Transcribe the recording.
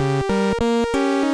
Música